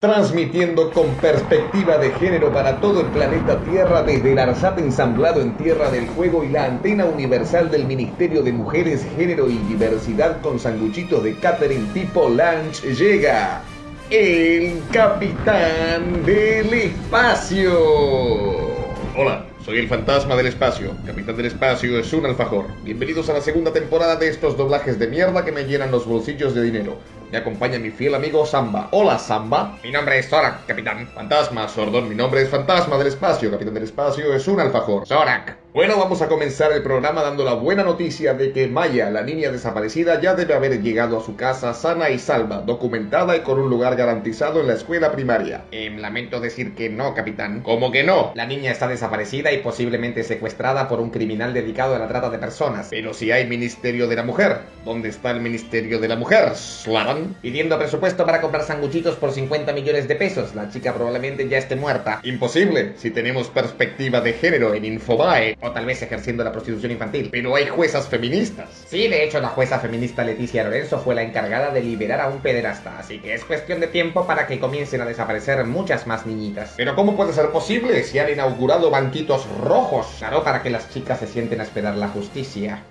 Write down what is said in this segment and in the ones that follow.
Transmitiendo con perspectiva de género para todo el planeta Tierra desde el ARSAT ensamblado en Tierra del Fuego y la antena universal del Ministerio de Mujeres, Género y Diversidad con sanguchitos de catering tipo lunch llega el Capitán del Espacio. Hola. Soy el fantasma del espacio. Capitán del espacio es un alfajor. Bienvenidos a la segunda temporada de estos doblajes de mierda que me llenan los bolsillos de dinero. Me acompaña mi fiel amigo Samba. Hola, Samba. Mi nombre es Zorak, capitán. Fantasma, Sordón. Mi nombre es Fantasma del Espacio. Capitán del Espacio es un alfajor. Zorak. Bueno, vamos a comenzar el programa dando la buena noticia de que Maya, la niña desaparecida, ya debe haber llegado a su casa sana y salva, documentada y con un lugar garantizado en la escuela primaria. Eh, lamento decir que no, capitán. ¿Cómo que no? La niña está desaparecida y posiblemente secuestrada por un criminal dedicado a la trata de personas. Pero si hay Ministerio de la Mujer, ¿dónde está el Ministerio de la Mujer? ¿Slavan? Pidiendo presupuesto para comprar sanguchitos por 50 millones de pesos. La chica probablemente ya esté muerta. Imposible, si tenemos perspectiva de género en Infobae o tal vez ejerciendo la prostitución infantil. Pero hay juezas feministas. Sí, de hecho la jueza feminista Leticia Lorenzo fue la encargada de liberar a un pederasta, así que es cuestión de tiempo para que comiencen a desaparecer muchas más niñitas. Pero ¿cómo puede ser posible si han inaugurado banquitos rojos? Claro, para que las chicas se sienten a esperar la justicia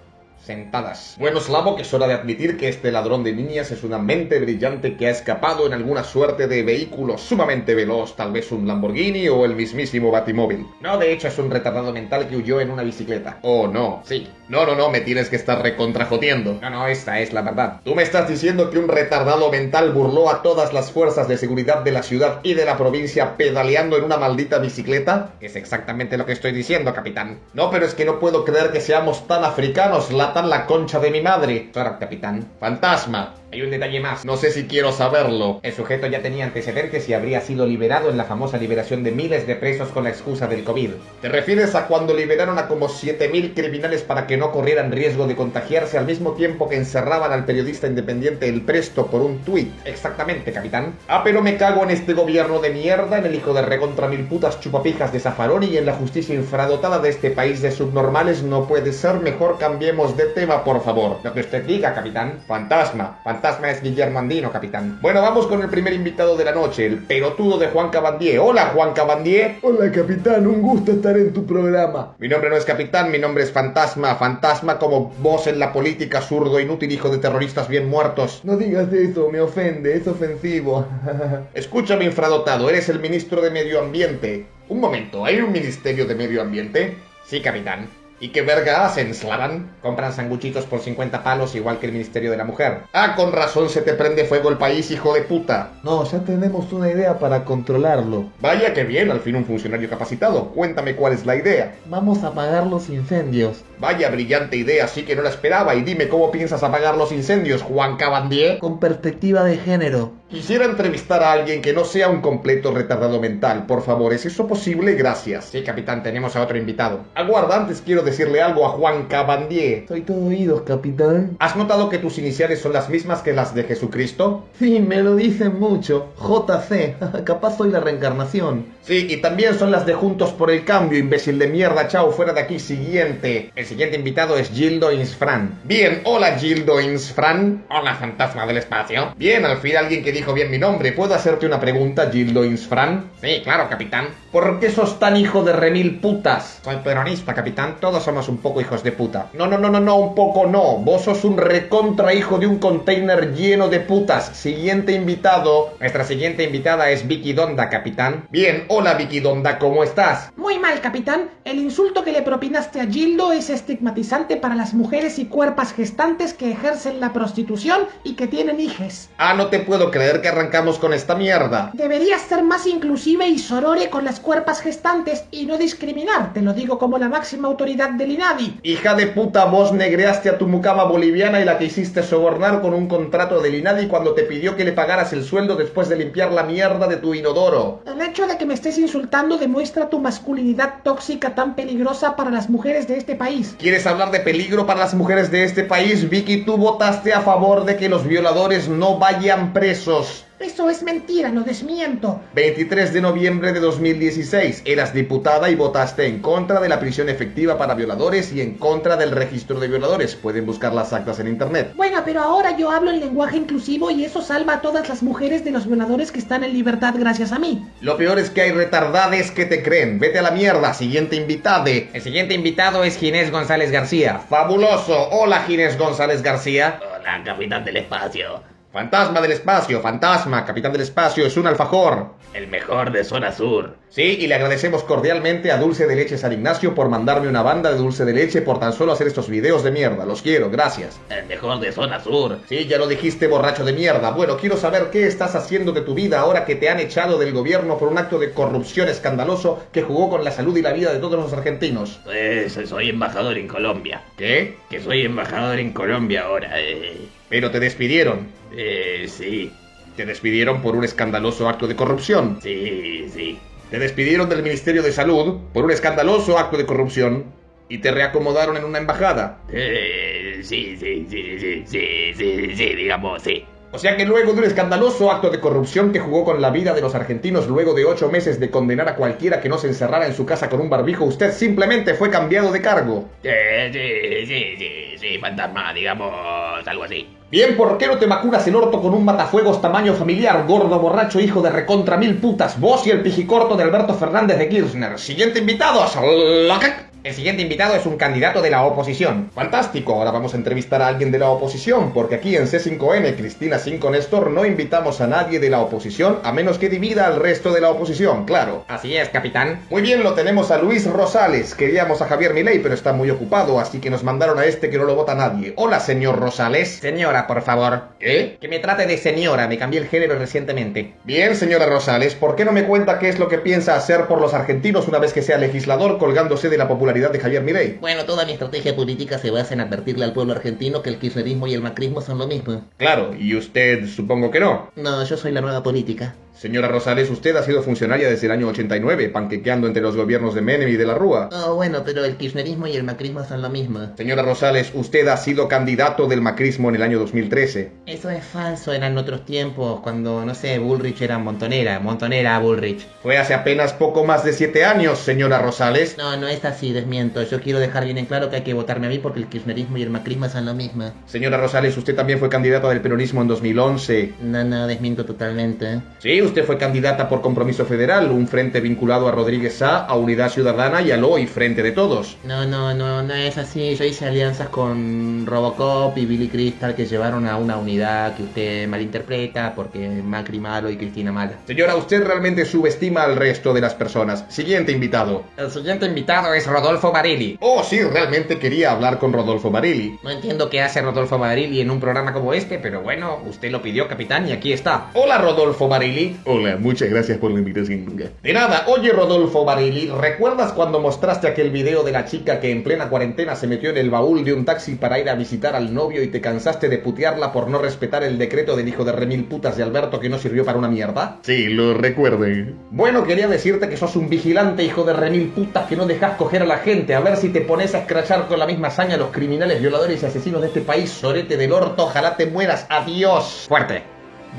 Bueno, Slavo, que es hora de admitir que este ladrón de niñas es una mente brillante que ha escapado en alguna suerte de vehículo sumamente veloz, tal vez un Lamborghini o el mismísimo Batimóvil. No, de hecho es un retardado mental que huyó en una bicicleta. Oh, no. Sí. No, no, no, me tienes que estar recontrajoteando. No, no, esta es la verdad. ¿Tú me estás diciendo que un retardado mental burló a todas las fuerzas de seguridad de la ciudad y de la provincia pedaleando en una maldita bicicleta? Es exactamente lo que estoy diciendo, capitán. No, pero es que no puedo creer que seamos tan africanos, la concha de mi madre. Claro, capitán. Fantasma. Hay un detalle más. No sé si quiero saberlo. El sujeto ya tenía antecedentes y habría sido liberado en la famosa liberación de miles de presos con la excusa del COVID. ¿Te refieres a cuando liberaron a como 7.000 criminales para que no corrieran riesgo de contagiarse al mismo tiempo que encerraban al periodista independiente El Presto por un tuit? Exactamente, capitán. Ah, pero me cago en este gobierno de mierda, en el hijo de recontra mil putas chupapijas de Zafarón y en la justicia infradotada de este país de subnormales. No puede ser mejor cambiemos de tema, por favor. Lo que usted diga, capitán. Fantasma. Fantasma es Guillermo Andino, capitán. Bueno, vamos con el primer invitado de la noche, el pelotudo de Juan Cabandier. Hola, Juan Cabandier. Hola, capitán. Un gusto estar en tu programa. Mi nombre no es capitán, mi nombre es Fantasma. Fantasma como vos en la política, zurdo, inútil, hijo de terroristas bien muertos. No digas eso, me ofende, es ofensivo. Escúchame, infradotado, eres el ministro de Medio Ambiente. Un momento, ¿hay un ministerio de Medio Ambiente? Sí, capitán. ¿Y qué verga hacen, Slavan? Compran sanguchitos por 50 palos igual que el Ministerio de la Mujer. Ah, con razón se te prende fuego el país, hijo de puta. No, ya tenemos una idea para controlarlo. Vaya que bien, al fin un funcionario capacitado. Cuéntame cuál es la idea. Vamos a apagar los incendios. Vaya brillante idea, sí que no la esperaba. Y dime cómo piensas apagar los incendios, Juan Cabandier. Con perspectiva de género. Quisiera entrevistar a alguien que no sea un completo retardado mental. Por favor, ¿es eso posible? Gracias. Sí, capitán, tenemos a otro invitado. Aguarda, antes quiero decirle algo a Juan Cabandier. Soy todo oídos, capitán. ¿Has notado que tus iniciales son las mismas que las de Jesucristo? Sí, me lo dicen mucho. JC. Capaz soy la reencarnación. Sí, y también son las de Juntos por el Cambio, imbécil de mierda. Chao, fuera de aquí. Siguiente. El siguiente invitado es Gildo Insfran. Bien, hola Gildo Insfran. Hola, fantasma del espacio. Bien, al fin alguien que dijo bien mi nombre. ¿Puedo hacerte una pregunta, Gildo Insfran? Sí, claro, capitán. ¿Por qué sos tan hijo de remil putas? Soy peronista, capitán. Todos somos un poco hijos de puta. No, no, no, no, no, un poco no. Vos sos un recontra hijo de un container lleno de putas. Siguiente invitado. Nuestra siguiente invitada es Vicky Donda, capitán. Bien, hola Vicky Donda, ¿cómo estás? Muy mal, capitán. El insulto que le propinaste a Gildo es estigmatizante para las mujeres y cuerpas gestantes que ejercen la prostitución y que tienen hijes. Ah, no te puedo creer que arrancamos con esta mierda. Deberías ser más inclusive y sorore con las cuerpas gestantes y no discriminar. Te lo digo como la máxima autoridad del INADI. Hija de puta, vos negreaste a tu mucama boliviana y la que hiciste sobornar con un contrato del INADI cuando te pidió que le pagaras el sueldo después de limpiar la mierda de tu inodoro. El hecho de que me estés insultando demuestra tu masculinidad tóxica tan peligrosa para las mujeres de este país. ¿Quieres hablar de peligro para las mujeres de este país? Vicky, tú votaste a favor de que los violadores no vayan presos. Eso es mentira, lo desmiento. 23 de noviembre de 2016. Eras diputada y votaste en contra de la prisión efectiva para violadores y en contra del registro de violadores. Pueden buscar las actas en internet. Bueno, pero ahora yo hablo en lenguaje inclusivo y eso salva a todas las mujeres de los violadores que están en libertad gracias a mí. Lo peor es que hay retardades que te creen. Vete a la mierda. Siguiente invitade. El siguiente invitado es Ginés González García. Fabuloso. Hola Ginés González García. Hola, capitán del espacio. Fantasma del espacio, fantasma, capitán del espacio, es un alfajor. El mejor de zona sur. Sí, y le agradecemos cordialmente a Dulce de Leche San Ignacio por mandarme una banda de dulce de leche por tan solo hacer estos videos de mierda. Los quiero, gracias. El mejor de zona sur. Sí, ya lo dijiste, borracho de mierda. Bueno, quiero saber qué estás haciendo de tu vida ahora que te han echado del gobierno por un acto de corrupción escandaloso que jugó con la salud y la vida de todos los argentinos. Pues soy embajador en Colombia. ¿Qué? Que soy embajador en Colombia ahora, eh. Pero te despidieron. Eh, sí. Te despidieron por un escandaloso acto de corrupción. Sí, sí. Te despidieron del Ministerio de Salud por un escandaloso acto de corrupción y te reacomodaron en una embajada. Eh, sí, sí, sí, sí, sí, sí, sí, digamos, sí. O sea que luego de un escandaloso acto de corrupción que jugó con la vida de los argentinos, luego de ocho meses de condenar a cualquiera que no se encerrara en su casa con un barbijo, usted simplemente fue cambiado de cargo. Eh, sí, sí, sí, sí, fantasma, digamos, algo así. Bien, ¿por qué no te vacunas el orto con un matafuegos tamaño familiar, gordo borracho hijo de recontra mil putas? Vos y el pijicorto de Alberto Fernández de Kirchner. Siguiente invitado, Slockett. El siguiente invitado es un candidato de la oposición. Fantástico, ahora vamos a entrevistar a alguien de la oposición, porque aquí en C5N, Cristina 5 Néstor, no invitamos a nadie de la oposición, a menos que divida al resto de la oposición, claro. Así es, capitán. Muy bien, lo tenemos a Luis Rosales. Queríamos a Javier Milei, pero está muy ocupado, así que nos mandaron a este que no lo vota nadie. Hola, señor Rosales. Señora, por favor. ¿Qué? Que me trate de señora, me cambié el género recientemente. Bien, señora Rosales, ¿por qué no me cuenta qué es lo que piensa hacer por los argentinos una vez que sea legislador colgándose de la popularidad de Javier Milei? Bueno, toda mi estrategia política se basa en advertirle al pueblo argentino que el kirchnerismo y el macrismo son lo mismo. Claro, y usted supongo que no. No, yo soy la nueva política. Señora Rosales, usted ha sido funcionaria desde el año 89, panquequeando entre los gobiernos de Menem y de la Rúa. Oh, bueno, pero el kirchnerismo y el macrismo son lo mismo. Señora Rosales, usted ha sido candidato del macrismo en el año 2013. Eso es falso, eran otros tiempos, cuando, no sé, Bullrich era montonera, montonera Bullrich. Fue hace apenas poco más de siete años, señora Rosales. No, no es así, desmiento. Yo quiero dejar bien en claro que hay que votarme a mí porque el kirchnerismo y el macrismo son lo mismo. Señora Rosales, usted también fue candidata del peronismo en 2011. No, no, desmiento totalmente. Sí, usted fue candidata por Compromiso Federal, un frente vinculado a Rodríguez Sá, a Unidad Ciudadana y al hoy Frente de Todos. No, no, no, no es así. Yo hice alianzas con Robocop y Billy Crystal que llevaron a una unidad que usted malinterpreta porque Macri malo y Cristina mala. Señora, usted realmente subestima al resto de las personas. Siguiente invitado. El siguiente invitado es Rodolfo Barilli. Oh, sí, realmente quería hablar con Rodolfo Barilli. No entiendo qué hace Rodolfo Barilli en un programa como este, pero bueno, usted lo pidió, capitán, y aquí está. Hola, Rodolfo Barilli. Hola, muchas gracias por la invitación. De nada, oye Rodolfo Barilli, ¿recuerdas cuando mostraste aquel video de la chica que en plena cuarentena se metió en el baúl de un taxi para ir a visitar al novio y te cansaste de putearla por no respetar el decreto del hijo de remil putas de Alberto que no sirvió para una mierda? Sí, lo recuerdo. Bueno, quería decirte que sos un vigilante hijo de remil putas que no dejas coger a la gente, a ver si te pones a escrachar con la misma hazaña a los criminales, violadores y asesinos de este país, sorete del orto, ojalá te mueras, adiós. Fuerte,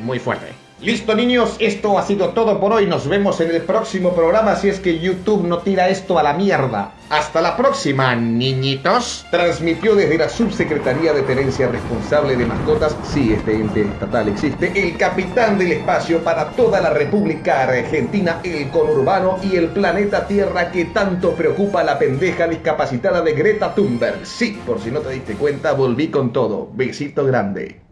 muy fuerte. Listo niños, esto ha sido todo por hoy. Nos vemos en el próximo programa si es que YouTube no tira esto a la mierda. Hasta la próxima, niñitos. Transmitió desde la Subsecretaría de Tenencia Responsable de Mascotas, sí, este ente estatal existe, el capitán del espacio para toda la República Argentina, el conurbano y el planeta Tierra que tanto preocupa a la pendeja discapacitada de Greta Thunberg. Sí, por si no te diste cuenta, volví con todo. Besito grande.